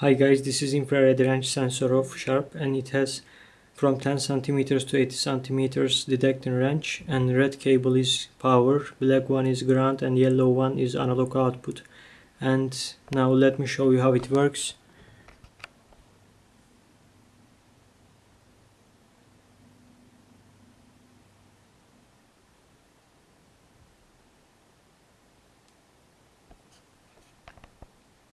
Hi guys, this is infrared range sensor of Sharp and it has from 10 centimeters to 80 centimeters detecting range and red cable is power, black one is ground and yellow one is analog output. And now let me show you how it works.